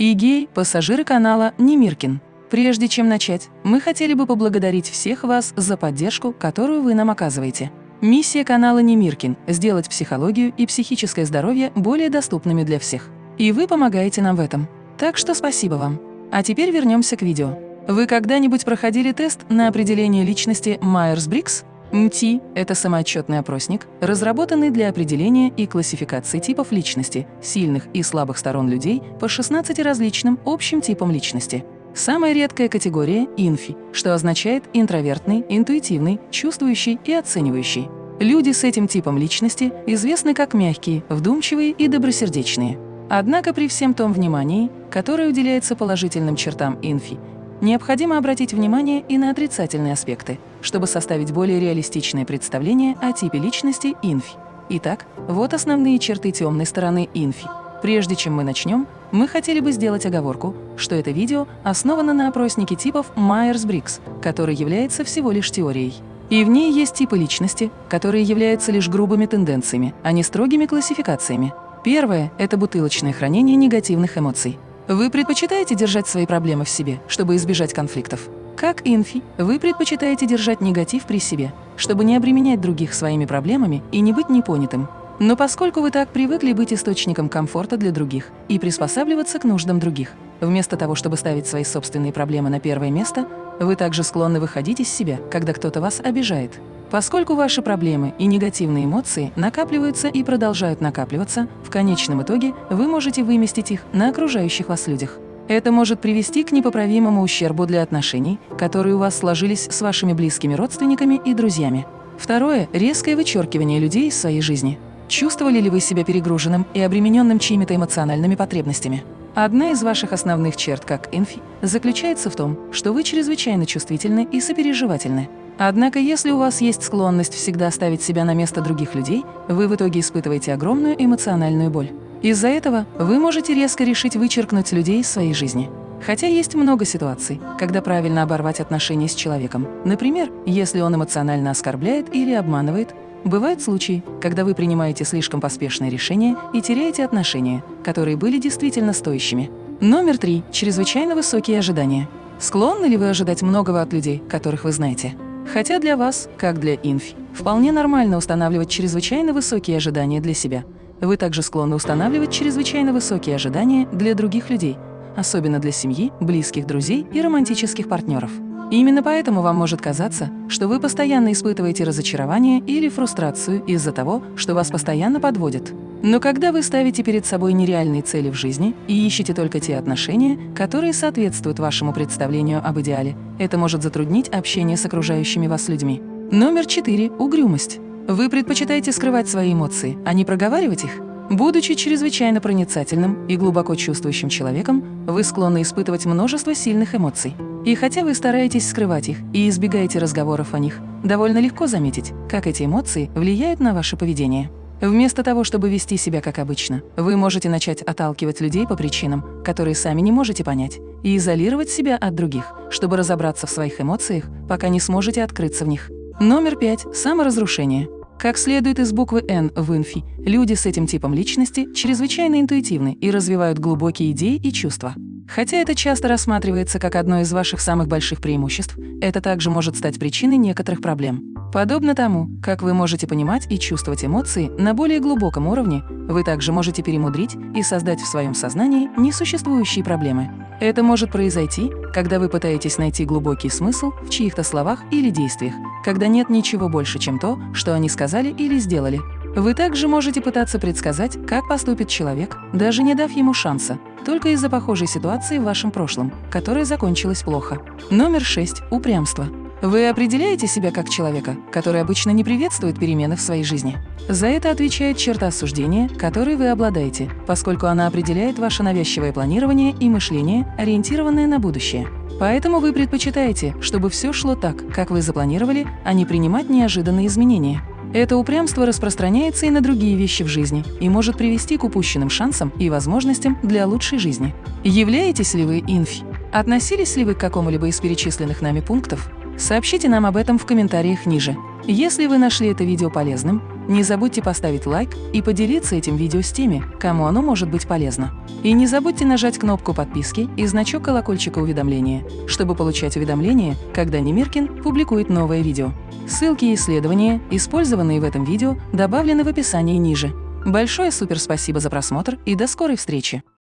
Эгей, пассажиры канала Немиркин. Прежде чем начать, мы хотели бы поблагодарить всех вас за поддержку, которую вы нам оказываете. Миссия канала Немиркин – сделать психологию и психическое здоровье более доступными для всех. И вы помогаете нам в этом. Так что спасибо вам. А теперь вернемся к видео. Вы когда-нибудь проходили тест на определение личности Майерс-Бриггс? MBTI – это самоотчетный опросник, разработанный для определения и классификации типов личности, сильных и слабых сторон людей по 16 различным общим типам личности. Самая редкая категория – инфи, что означает интровертный, интуитивный, чувствующий и оценивающий. Люди с этим типом личности известны как мягкие, вдумчивые и добросердечные. Однако при всем том внимании, которое уделяется положительным чертам инфи, необходимо обратить внимание и на отрицательные аспекты, чтобы составить более реалистичное представление о типе личности инфи. Итак, вот основные черты темной стороны инфи. Прежде чем мы начнем, мы хотели бы сделать оговорку, что это видео основано на опроснике типов Майерс-Бриггс, который является всего лишь теорией. И в ней есть типы личности, которые являются лишь грубыми тенденциями, а не строгими классификациями. Первое – это бутылочное хранение негативных эмоций. Вы предпочитаете держать свои проблемы в себе, чтобы избежать конфликтов? Как INFP, вы предпочитаете держать негатив при себе, чтобы не обременять других своими проблемами и не быть непонятым. Но поскольку вы так привыкли быть источником комфорта для других и приспосабливаться к нуждам других, вместо того, чтобы ставить свои собственные проблемы на первое место, вы также склонны выходить из себя, когда кто-то вас обижает. Поскольку ваши проблемы и негативные эмоции накапливаются и продолжают накапливаться, в конечном итоге вы можете выместить их на окружающих вас людях. Это может привести к непоправимому ущербу для отношений, которые у вас сложились с вашими близкими родственниками и друзьями. Второе – резкое вычеркивание людей из своей жизни – Чувствовали ли вы себя перегруженным и обремененным чьими-то эмоциональными потребностями? Одна из ваших основных черт как инфи заключается в том, что вы чрезвычайно чувствительны и сопереживательны. Однако, если у вас есть склонность всегда ставить себя на место других людей, вы в итоге испытываете огромную эмоциональную боль. Из-за этого вы можете резко решить вычеркнуть людей из своей жизни. Хотя есть много ситуаций, когда правильно оборвать отношения с человеком. Например, если он эмоционально оскорбляет или обманывает, Бывают случаи, когда вы принимаете слишком поспешное решение и теряете отношения, которые были действительно стоящими. Номер три. Чрезвычайно высокие ожидания. Склонны ли вы ожидать многого от людей, которых вы знаете? Хотя для вас, как для инфи, вполне нормально устанавливать чрезвычайно высокие ожидания для себя. Вы также склонны устанавливать чрезвычайно высокие ожидания для других людей, особенно для семьи, близких друзей и романтических партнеров. Именно поэтому вам может казаться, что вы постоянно испытываете разочарование или фрустрацию из-за того, что вас постоянно подводят. Но когда вы ставите перед собой нереальные цели в жизни и ищете только те отношения, которые соответствуют вашему представлению об идеале, это может затруднить общение с окружающими вас людьми. Номер четыре – угрюмость. Вы предпочитаете скрывать свои эмоции, а не проговаривать их? Будучи чрезвычайно проницательным и глубоко чувствующим человеком, вы склонны испытывать множество сильных эмоций. И хотя вы стараетесь скрывать их и избегаете разговоров о них, довольно легко заметить, как эти эмоции влияют на ваше поведение. Вместо того, чтобы вести себя как обычно, вы можете начать отталкивать людей по причинам, которые сами не можете понять, и изолировать себя от других, чтобы разобраться в своих эмоциях, пока не сможете открыться в них. Номер пять – саморазрушение. Как следует из буквы «Н» в инфи, люди с этим типом личности чрезвычайно интуитивны и развивают глубокие идеи и чувства. Хотя это часто рассматривается как одно из ваших самых больших преимуществ, это также может стать причиной некоторых проблем. Подобно тому, как вы можете понимать и чувствовать эмоции на более глубоком уровне, вы также можете перемудрить и создать в своем сознании несуществующие проблемы. Это может произойти, когда вы пытаетесь найти глубокий смысл в чьих-то словах или действиях, когда нет ничего больше, чем то, что они сказали или сделали. Вы также можете пытаться предсказать, как поступит человек, даже не дав ему шанса, только из-за похожей ситуации в вашем прошлом, которая закончилась плохо. Номер 6. Упрямство. Вы определяете себя как человека, который обычно не приветствует перемены в своей жизни. За это отвечает черта осуждения, которой вы обладаете, поскольку она определяет ваше навязчивое планирование и мышление, ориентированное на будущее. Поэтому вы предпочитаете, чтобы все шло так, как вы запланировали, а не принимать неожиданные изменения. Это упрямство распространяется и на другие вещи в жизни и может привести к упущенным шансам и возможностям для лучшей жизни. Являетесь ли вы инфи? Относились ли вы к какому-либо из перечисленных нами пунктов? Сообщите нам об этом в комментариях ниже. Если вы нашли это видео полезным, Не забудьте поставить лайк и поделиться этим видео с теми, кому оно может быть полезно. И не забудьте нажать кнопку подписки и значок колокольчика уведомления, чтобы получать уведомления, когда Немиркин публикует новое видео. Ссылки и исследования, использованные в этом видео, добавлены в описании ниже. Большое суперспасибо за просмотр и до скорой встречи!